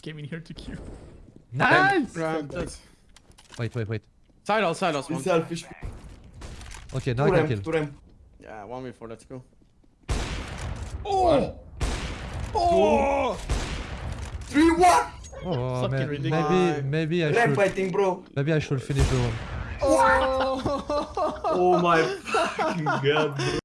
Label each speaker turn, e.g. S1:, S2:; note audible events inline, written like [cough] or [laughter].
S1: came in here to queue.
S2: Nice! Wait, wait, wait.
S3: Side all, side all.
S4: He's selfish.
S2: Okay, now
S4: Two
S2: I can
S4: ramp,
S2: kill.
S4: two ramp.
S3: Yeah, one before. Let's go.
S4: Oh! Oh! Three, one!
S2: Oh,
S1: oh
S2: man. Maybe, maybe I should,
S4: Fighting, bro.
S2: maybe I should finish the one. Oh!
S4: oh my [laughs] fucking god, bro.